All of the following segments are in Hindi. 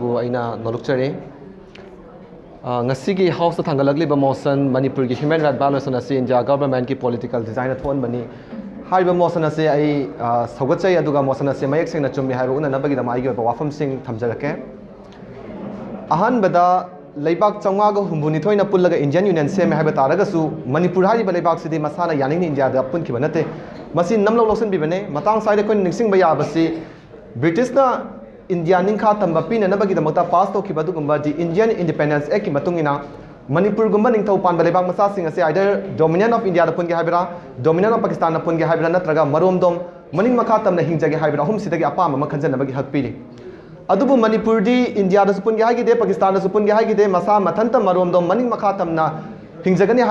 ꯕꯨ ꯑꯩꯅ ꯅꯣꯂꯨꯛꯆꯔꯤ ꯉꯁꯤꯒꯤ ꯍꯥꯎꯁꯇ ꯊꯥꯡꯒꯠꯂꯛꯂꯤꯕ ꯃꯣꯁꯟ ꯃꯅꯤꯄꯨꯔꯒꯤ ꯍ꯭ꯌꯨꯃꯦꯟ ꯔꯥꯏꯠ ꯚꯥꯏꯑꯣꯂꯦꯁꯟ ꯑꯁꯤ ꯏꯟꯗꯤꯌꯥ ꯒꯚꯔꯟꯃꯦꯟꯠꯀꯤ ꯄꯣꯂꯤꯇꯤꯀꯦꯜ ꯗꯤꯖꯥꯏꯟꯅ ꯊꯣꯛꯍꯟꯕꯅꯤ ꯍꯥꯏꯔꯤꯕ ꯃꯣꯁꯟ ꯑꯁꯤ ꯑꯩ ꯁꯧꯒꯠꯆꯩ ꯑꯗꯨꯒ ꯃꯣꯁꯟ ꯑꯁꯤ ꯃꯌꯦꯛ ꯁꯦꯡꯅ ꯆꯨꯝꯃꯤ ꯍꯥꯏꯕ ꯎꯅꯅꯕꯒꯤꯗꯃꯛ ꯑꯩꯒꯤ ꯑꯣꯏꯕ ꯋꯥꯐꯝꯁꯤꯡ ꯊꯝꯖꯔꯛꯀꯦ ꯑꯍꯥꯟꯕꯗ ꯂꯩꯕꯥꯛ ꯆꯥꯝꯃꯉꯥꯒ ꯍꯨꯝꯐꯨꯅꯤꯊꯣꯏꯅ ꯄꯨꯜꯂꯒ ꯏꯟꯗꯤꯌꯟ ꯌꯨꯅꯤꯌꯟ ꯁꯦꯝꯃꯦ ꯍꯥꯏꯕ ꯇꯥꯔꯒꯁꯨ ꯃꯅꯤꯄꯨꯔ ꯍꯥꯏꯔꯤꯕ ꯂꯩꯕꯥꯛꯁꯤꯗꯤ ꯃꯁꯥꯅ ꯌꯥꯅꯤꯡꯅ ꯏꯟꯗꯤꯌꯥꯗ ꯄꯨꯟꯈꯤꯕ ꯅꯠꯇꯦ ꯃꯁꯤ ꯅꯝꯂꯧ ꯂꯧꯁꯤꯟꯕꯤꯕꯅꯦ ꯃꯇꯥꯡ ꯁ꯭ꯋꯥꯏꯗ ꯑꯩꯈꯣꯏꯅ ꯅꯤꯡꯁꯤꯡꯕ ꯌꯥꯕꯁꯤ ꯕ꯭ꯔꯤꯇꯤꯁꯅ इंडिया निखा तब पीनगीदमत पास तो दि इंडियन इंडिपेंडेंस एक् की मनपुरगम निपान लेबा मचासी आइदर डोमीनियन ऑफ़ इंडिया पुनगे है डोमीनियन ऑफ़ पाकिस्तान पुनगे है नग मरोमदोम मनिंग मखा तम हिंजे है अहम अपाम खनजनबी हक पीरी अदुबु मणिपुरदी इंडिया पुनगे है पाकिस्तान पुनगे है मसा मथंत मरोमदोम मनिंग मखा तमना हिंजगने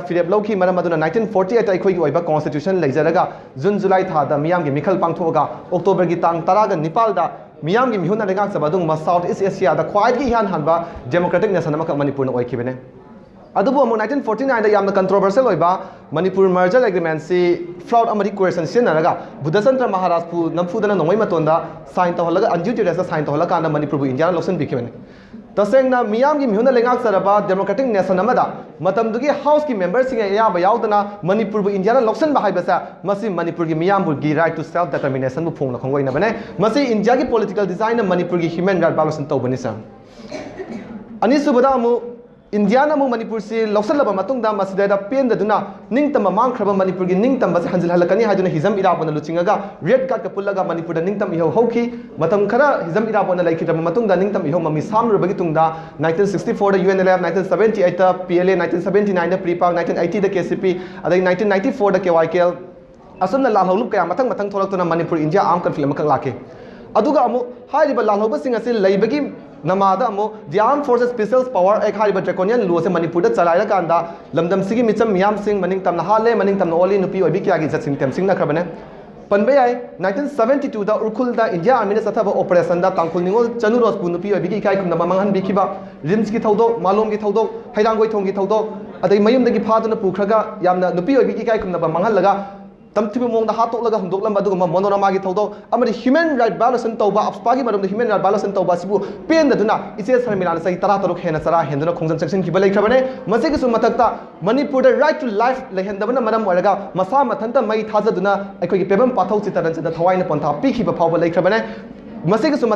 फिरेप लौकी मरम फोर्टी एट अखोई ओइबा कॉन्स्टिट्यूशन लेजर जून जुलाई था दा मियाम के मिखल पांगथोगा अक्टोबर की तांग 10 निपाल ꯃꯤꯌꯥꯝꯒꯤ ꯃꯤꯍꯨꯠꯅ ꯂꯩꯉꯥꯛꯆꯕ ꯑꯗꯨꯒꯨꯝꯕ ꯁꯥꯎꯠ ꯏꯁ ꯑꯦꯁꯤꯌꯥꯗ ꯈ꯭ꯋꯥꯏꯗꯒꯤ ꯏꯍꯥꯟ ꯍꯥꯟꯕ ꯗꯦꯃꯣꯀ꯭ꯔꯦꯇꯤꯛ ꯅꯦꯁꯟ ꯑꯃꯈꯛ ꯃꯅꯤꯄꯨꯔꯅ ꯑꯣꯏꯈꯤꯕꯅꯤ ꯑꯗꯨꯕꯨ ꯑꯃꯨꯛ ꯅꯥꯏꯟꯇꯤꯟ ꯐꯣꯔꯇꯤ ꯅꯥꯏꯟꯗ ꯌꯥꯝꯅ ꯀꯟꯇ꯭ꯔꯣꯚꯔꯁꯤꯌꯦꯜ ꯑꯣꯏꯕ ꯃꯅꯤꯄꯨꯔ ꯃꯔꯖꯔ ꯑꯦꯒ꯭ꯔꯤꯃꯦꯟꯁꯤ ꯐ꯭ꯂꯥꯎꯠ ꯑꯃꯗꯤ ꯀꯣꯔꯦꯁꯟ ꯁꯤꯖꯤꯟꯅꯔꯒ ꯕꯨꯙꯆꯟꯗ꯭ꯔ ꯃꯍꯥꯔꯥꯖꯄꯨ ꯅꯝꯐꯨꯗꯅ ꯅꯣꯡꯃꯩ ꯃꯇꯣꯟꯗ ꯁꯥꯏꯟ ꯇꯧꯍꯜꯂꯒ ꯑꯟꯖꯨ ꯇꯦꯔꯦꯁꯇ ꯁꯥꯏꯟ ꯇꯧꯍꯜꯂꯀꯥꯟꯗ ꯃꯅꯤꯄꯨꯔꯕꯨ ꯏꯟꯗꯤꯌꯥꯅ ꯂꯧꯁꯤꯟꯕꯤꯈꯤꯕꯅꯤ तसेंगना मियाम की मिहुन लेंगाक सरबा डेमोक्रेटिक नेशन अमदा मतम दुगी हाउस की मेंबर सिंह याब यावदना मणिपुर इंडिया लौसन हाइबसा मसी मणिपुर की मियाम की राइट टू सेल्फ डिटरमिनेशन फोंगना खोंगोइन बने मसी इंडिया की पॉलिटिकल डिज़ाइन मणिपुर की ह्यूमन राइट बालोसन तौबनी सर अनिसुबदा अमु ꯏꯟꯗꯤꯌꯥꯅ ꯑꯃꯨꯛ ꯃꯅꯤꯄꯨꯔꯁꯤ ꯂꯧꯁꯤꯜꯂꯕ ꯃꯇꯨꯡꯗ ꯃꯁꯤꯗ ꯄꯦꯟꯗꯗꯨꯅ ꯅꯤꯡꯇꯝꯕ ꯃꯥꯡꯈ꯭ꯔꯕ ꯃꯅꯤꯄꯨꯔꯒꯤ ꯅꯤꯡꯇꯝꯕꯁꯦ ꯍꯟꯖꯤꯜꯍꯜꯂꯛꯀꯅꯤ ꯍꯥꯏꯗꯨꯅ ꯍꯤꯖꯝ ꯏꯔꯥꯕꯣꯟꯅ ꯂꯨꯆꯤꯡꯉꯒ ꯔꯦꯗ ꯀꯥꯔꯠꯀ ꯄꯨꯜꯂꯒ ꯃꯅꯤꯄꯨꯔꯗ ꯅꯤꯡꯇꯝ ꯏꯍꯧ ꯍꯧꯈꯤ ꯃꯇꯝ ꯈꯔ ꯍꯤꯖꯝ ꯏꯔꯥꯕꯣꯟꯅ ꯂꯩꯈꯤꯗ꯭ꯔꯕ ꯃꯇꯨꯡꯗ ꯅꯤꯡꯇꯝ ꯏꯍꯧ ꯃꯃꯤ ꯁꯥꯝꯂꯨꯔꯕꯒꯤ ꯇꯨꯡꯗ ꯅꯥꯏꯟꯇꯤꯟ ꯁꯤꯛꯁꯇꯤ ꯐꯣꯔꯗ U N L F nineteen seventy ꯑꯩꯠꯇ P L A nineteen seventy ꯅꯥꯏꯟꯗ ꯄ꯭ꯔꯤꯄꯥꯛ ꯅꯥꯏꯟꯇꯤꯟ ꯑꯩꯠꯇꯤꯗ ꯀꯦ ꯁꯤ ꯄꯤ ꯑꯗꯒꯤ ꯅꯥꯏꯟꯇꯤꯟ ꯅꯥꯏꯟꯇꯤ ꯐꯣꯔꯗ ꯀꯦ ꯋꯥꯏ ꯀꯦ ꯑꯦꯜ ꯑꯁꯨꯝꯅ ꯂꯥꯜꯍꯧꯂꯨꯞ ꯀꯌꯥ ꯃꯊꯪ ꯃꯊꯪ ꯊꯣꯛꯂꯛꯇꯨꯅ ꯃꯅꯤꯄꯨꯔ ꯏꯟꯗꯤꯌꯥ ꯑꯥꯔꯝ ꯀꯟꯐ꯭ꯂꯤꯛ ꯑꯃꯈꯛ ꯂꯥꯛꯈꯤ ꯑꯗꯨꯒ ꯑꯃꯨꯛ ꯍꯥꯏꯔꯤꯕ ꯂꯥꯜꯍꯧꯕꯁꯤꯡ ꯑꯁꯤ ꯂꯩꯕꯒꯤ नमाद अमुक फोर्स स्पेशल पावर एक हाइब ड्रैकोनियन से मनपुर चलाइर मिचम हाले मनिंग ओली नुपी क्या की जत सिंह तेम सिंह नखरबने पनबे आए 1972 इंडिया आर्मी ने सथाब ऑपरेशन तांखुल निगोल चनु रोसपु की इकाई खुमना मंगहन भी रिम्स की थौदो मालोम की थौदो हैरांगोय थोंग की थौदो अगर मयूद की फादुना पुखरगा नुपी की तमथिब मोंग दा हातो लगा हमदोक लम बदुग मोनो ना मागी थौदो अमर ह्यूमन राइट बायलेशन तौबा अफस्पागी मरम ह्यूमन राइट बायलेशन तब सिबु पेन ददुना इसे सरमिला सही तरह तरुक हेना सरा हेंदुना खोंजन सेक्शन किबले खबने मसे किसु मतकता मणिपुर राइट टू लाइफ लेहेंदबना मरम मसा मथंता मई थाजना अखोगी पेबम पाथौ चितरन से द थवाइन पंथा पीखिब फाव लेने मसे किसु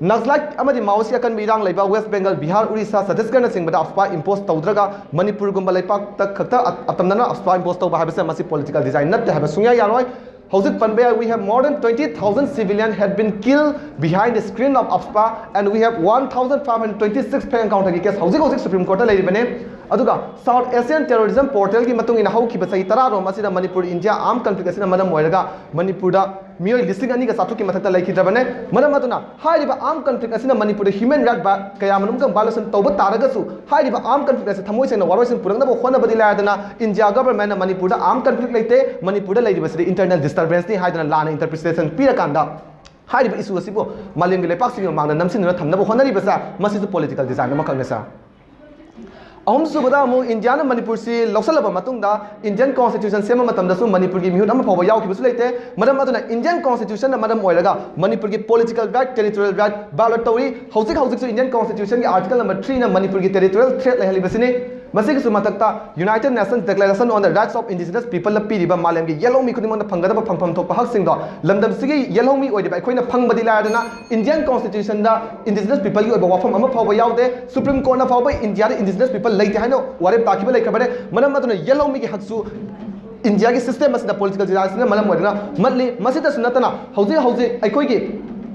नक्सलाइट माउस अकन इरंग waste Bengal Bihar Orissa Chhattisgarh AFSPA impose तौद्रा मनपुरगुब खत्म अफ्सपा इंपोज तब है पोलिटिकल डिज़ाइन नब सूँगे यानो हजिक पनबे we have more than twenty thousand civilian had been kill behind the screen of AFSPA and we have one thousand five hundred twenty six fake counter की केस हजिक सुप्रीम कोर्ट लेने साउथ एशियन टेररिज्म पोर्टल की मतलब इन हौकी बसई इंडिया आम कंफ्लिक्ट मनपुर मदम होयरगा अगर दा की मथक लाइखि आम कंफ्लिक्ट मनपुर ह्यूमन राइट क्या कयामनुम गं बालसन तौब आम कंफ्लिक्ट असे थमोय सेना वारोसिन इंडिया गवर्नमेंट मनपुर आम कंफ्लिक लेते मनपुर दा लाइदिबसि इंटरनल डिस्टर्बेंस नि हाइदना इंटरप्रिटेशन पीरकांदा हाइरिबा इशू असिबो मालिम गे लेपाक्सिंग मांगना डिज़ाइन मा ꯑꯍꯨꯝꯁꯨꯕꯗ ꯑꯃꯨꯛ ꯏꯟꯗꯤꯌꯥꯅ ꯃꯅꯤꯄꯨꯔꯁꯤ ꯂꯧꯁꯤꯜꯂꯕ ꯃꯇꯨꯡꯗ ꯏꯟꯗꯤꯌꯟ ꯀꯣꯟꯁꯇꯤꯇ꯭ꯌꯨꯁꯟ ꯁꯦꯝꯕ ꯃꯇꯝꯗꯁꯨ ꯃꯅꯤꯄꯨꯔꯒꯤ ꯃꯤꯍꯨꯠ ꯑꯃ ꯐꯥꯎꯕ ꯌꯥꯎꯈꯤꯕꯁꯨ ꯂꯩꯇꯦ ꯃꯔꯝ ꯑꯗꯨꯅ ꯏꯟꯗꯤꯌꯟ ꯀꯣꯟꯁꯇꯤꯇ꯭ꯌꯨꯁꯟꯅ ꯃꯔꯝ ꯑꯣꯏꯔꯒ ꯃꯅꯤꯄꯨꯔꯒꯤ ꯄꯣꯂꯤꯇꯤꯀꯦꯜ ꯔꯥꯏꯠ ꯇꯦꯔꯤꯇꯣꯔꯤꯌꯦꯜ ꯔꯥꯏꯠ ꯚꯥꯏꯂꯦꯠ ꯇꯧꯔꯤ ꯍꯧꯖꯤꯛ ꯍꯧꯖꯤꯛꯁꯨ ꯏꯟꯗꯤꯌꯟ ꯀꯣꯟꯁꯇꯤꯇ꯭ꯌꯨꯁꯟꯒꯤ ꯑꯥꯔꯇꯤꯀꯜ ꯅꯝꯕꯔ ꯊ꯭ꯔꯤꯅ ꯃꯅꯤꯄꯨꯔꯒꯤ ꯇꯦꯔꯤꯇꯣꯔꯤꯌꯦꯜ ꯊ꯭ꯔꯦꯠ ꯂꯩꯍꯜꯂꯤꯕꯁꯤꯅꯤ ꯃꯁꯤꯒꯤꯁꯨ ꯃꯊꯛꯇ ꯌꯨꯅꯥꯏꯇꯦꯗ ꯅꯦꯁꯟꯁ ꯗꯦꯀ꯭ꯂꯦꯔꯦꯁꯟ ꯑꯣꯟ ꯗ ꯔꯥꯏꯠꯁ ꯑꯣꯐ ꯏꯟꯗꯤꯖꯤꯅꯁ ꯄꯤꯄꯜꯅ ꯄꯤꯔꯤꯕ ꯃꯥꯂꯦꯝꯒꯤ ꯌꯦꯜꯍꯧꯃꯤ ꯈꯨꯗꯤꯡꯃꯛꯅ ꯐꯪꯒꯗꯕ ꯐꯪꯐꯝ ꯊꯣꯛꯄ ꯍꯛꯁꯤꯡꯗꯣ ꯂꯝꯗꯝꯁꯤꯒꯤ ꯌꯦꯜꯍꯧꯃꯤ ꯑꯣꯏꯔꯤꯕ ꯑꯩꯈꯣꯏꯅ ꯐꯪꯕꯗꯤ ꯂꯥꯏꯔꯗꯅ ꯏꯟꯗꯤꯌꯟ ꯀꯣꯟꯁꯇꯤꯇ꯭ꯌꯨꯁꯟꯗ ꯏꯟꯗꯤꯖꯤꯅꯁ ꯄꯤꯄꯜꯒꯤ ꯑꯣꯏꯕ ꯋꯥꯐꯝ ꯑꯃ ꯐꯥꯎꯕ ꯌꯥꯎꯗꯦ ꯁꯨꯄ꯭ꯔꯤꯝ ꯀꯣꯔꯠꯅ ꯐꯥꯎꯕ ꯏꯟꯗꯤꯌꯥꯗ ꯏꯟꯗꯤꯖꯤꯅꯁ ꯄꯤꯄꯜ ꯂꯩꯇꯦ ꯍꯥꯏꯅ ꯋꯥꯔꯦꯞ ꯇꯥꯈꯤꯕ ꯂꯩꯈ꯭ꯔꯕꯅꯦ ꯃꯔꯝ ꯑꯗꯨꯅ ꯌꯦꯜꯍꯧꯃꯤꯒꯤ ꯍꯛꯁꯨ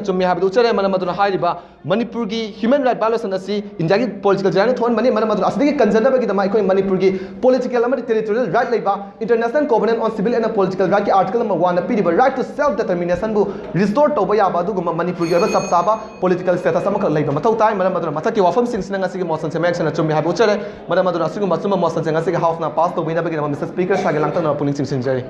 चुम्मी उच्चे मनमद मनपुर की ह्यूमन राइट बायोलेशन इंडिया की पोलिटिकल जैन थोड़ी मनमद कंजनबाई मनपुर की पोलिटिकल टेरीटोरियल राइट ले international covenant on civil and political right के आर्टिकल पीब right to self determination restore तबादम Manipur की सब चाब पोलिटिकल स्टेटस मौतें मनमद की वफम से मौसम से मैं चुम्मी उच्चे मनमद मौसम से हाउस पास तब मिस्टर स्पीकर पुलिस चिंजरी